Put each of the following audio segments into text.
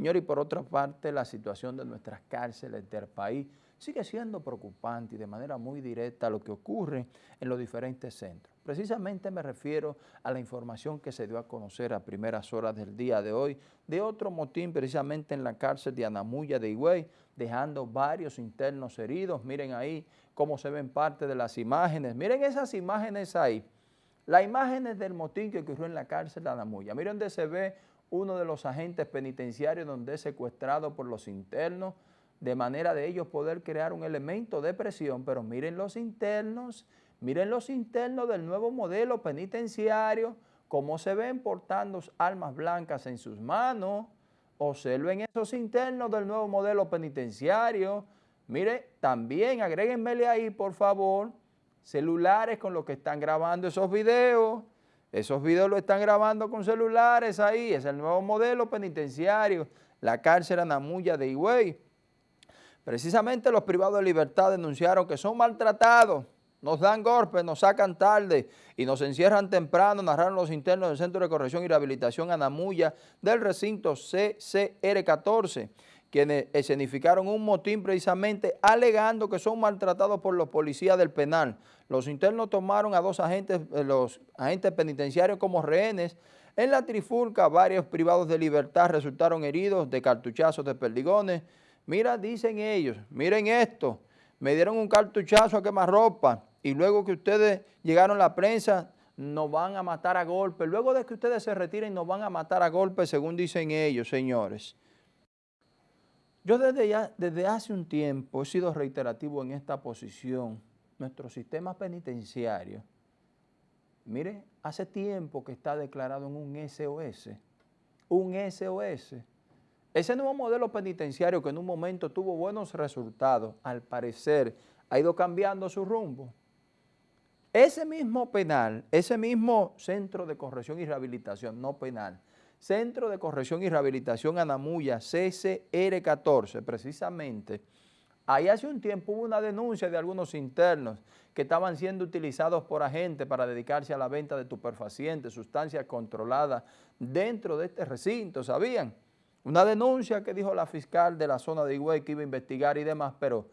Señor, y por otra parte, la situación de nuestras cárceles del país sigue siendo preocupante y de manera muy directa lo que ocurre en los diferentes centros. Precisamente me refiero a la información que se dio a conocer a primeras horas del día de hoy de otro motín precisamente en la cárcel de Anamuya de Higüey, dejando varios internos heridos. Miren ahí cómo se ven parte de las imágenes. Miren esas imágenes ahí. Las imágenes del motín que ocurrió en la cárcel de Anamuya. Miren donde se ve uno de los agentes penitenciarios donde es secuestrado por los internos, de manera de ellos poder crear un elemento de presión, pero miren los internos, miren los internos del nuevo modelo penitenciario, cómo se ven portando armas blancas en sus manos, observen esos internos del nuevo modelo penitenciario, mire, también agréguenmele ahí, por favor, celulares con los que están grabando esos videos, esos videos lo están grabando con celulares ahí, es el nuevo modelo penitenciario, la cárcel Anamuya de Higüey. Precisamente los privados de libertad denunciaron que son maltratados, nos dan golpes, nos sacan tarde y nos encierran temprano, narraron los internos del Centro de Corrección y Rehabilitación Anamuya del recinto CCR14 quienes escenificaron un motín precisamente alegando que son maltratados por los policías del penal. Los internos tomaron a dos agentes, eh, los agentes penitenciarios como rehenes. En la trifulca, varios privados de libertad resultaron heridos de cartuchazos de perdigones. Mira, dicen ellos, miren esto, me dieron un cartuchazo a quemar ropa y luego que ustedes llegaron a la prensa, nos van a matar a golpe. Luego de que ustedes se retiren, nos van a matar a golpe, según dicen ellos, señores. Yo desde, ya, desde hace un tiempo he sido reiterativo en esta posición. Nuestro sistema penitenciario, mire, hace tiempo que está declarado en un SOS, un SOS. Ese nuevo modelo penitenciario que en un momento tuvo buenos resultados, al parecer ha ido cambiando su rumbo. Ese mismo penal, ese mismo centro de corrección y rehabilitación, no penal, Centro de Corrección y Rehabilitación Anamuya, CCR14, precisamente, ahí hace un tiempo hubo una denuncia de algunos internos que estaban siendo utilizados por agentes para dedicarse a la venta de tuperfacientes, sustancias controladas dentro de este recinto, ¿sabían? Una denuncia que dijo la fiscal de la zona de Higüey que iba a investigar y demás, pero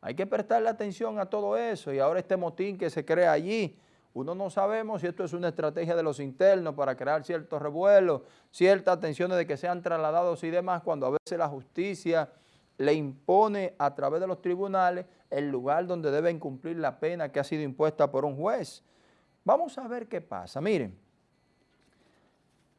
hay que prestarle atención a todo eso y ahora este motín que se crea allí, uno no sabemos si esto es una estrategia de los internos para crear ciertos revuelos, ciertas tensiones de que sean trasladados y demás, cuando a veces la justicia le impone a través de los tribunales el lugar donde deben cumplir la pena que ha sido impuesta por un juez. Vamos a ver qué pasa. Miren,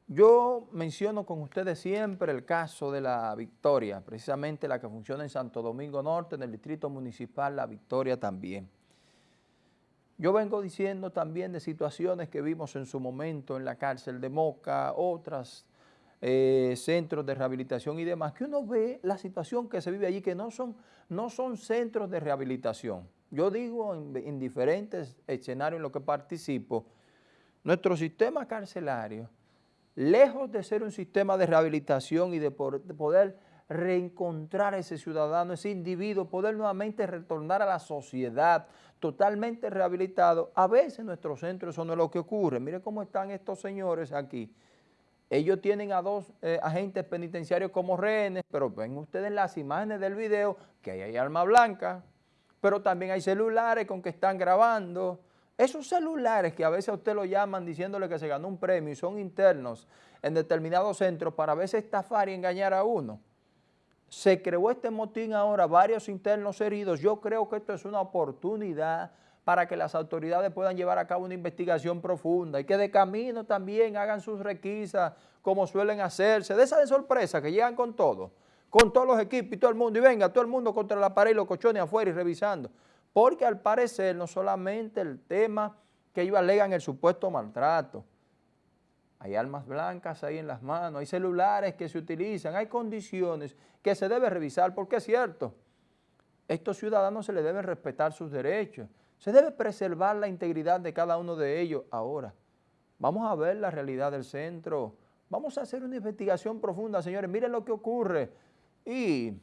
yo menciono con ustedes siempre el caso de la Victoria, precisamente la que funciona en Santo Domingo Norte, en el Distrito Municipal La Victoria también. Yo vengo diciendo también de situaciones que vimos en su momento en la cárcel de Moca, otras eh, centros de rehabilitación y demás, que uno ve la situación que se vive allí, que no son, no son centros de rehabilitación. Yo digo en, diferentes escenarios en los que participo, nuestro sistema carcelario, lejos de ser un sistema de rehabilitación y de poder reencontrar a ese ciudadano, ese individuo, poder nuevamente retornar a la sociedad totalmente rehabilitado. A veces en nuestros centros eso no es lo que ocurre. Mire cómo están estos señores aquí. Ellos tienen a dos eh, agentes penitenciarios como rehenes, pero ven ustedes las imágenes del video que ahí hay arma blanca, pero también hay celulares con que están grabando. Esos celulares que a veces a usted lo llaman diciéndole que se ganó un premio y son internos en determinados centros para a veces estafar y engañar a uno se creó este motín ahora, varios internos heridos, yo creo que esto es una oportunidad para que las autoridades puedan llevar a cabo una investigación profunda y que de camino también hagan sus requisas como suelen hacerse, de esa sorpresa que llegan con todo, con todos los equipos y todo el mundo, y venga todo el mundo contra la pared y los cochones afuera y revisando, porque al parecer no solamente el tema que ellos alegan el supuesto maltrato, hay armas blancas ahí en las manos, hay celulares que se utilizan, hay condiciones que se debe revisar, porque es cierto, estos ciudadanos se les debe respetar sus derechos, se debe preservar la integridad de cada uno de ellos. Ahora, vamos a ver la realidad del centro, vamos a hacer una investigación profunda, señores, miren lo que ocurre y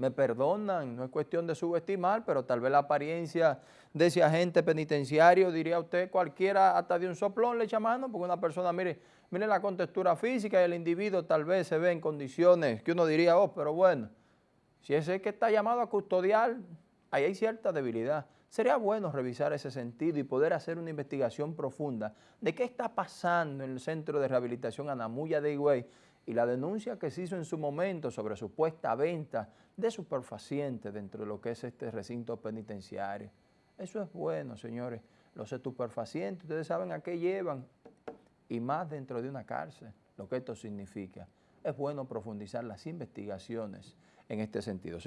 me perdonan, no es cuestión de subestimar, pero tal vez la apariencia de ese agente penitenciario, diría usted, cualquiera hasta de un soplón le echa mano, porque una persona, mire, mire la contextura física y el individuo tal vez se ve en condiciones que uno diría, oh, pero bueno, si ese que está llamado a custodiar, ahí hay cierta debilidad. Sería bueno revisar ese sentido y poder hacer una investigación profunda de qué está pasando en el Centro de Rehabilitación Anamuya de Higüey y la denuncia que se hizo en su momento sobre supuesta venta de superfacientes dentro de lo que es este recinto penitenciario. Eso es bueno, señores. Los estupefacientes, ustedes saben a qué llevan y más dentro de una cárcel, lo que esto significa. Es bueno profundizar las investigaciones en este sentido.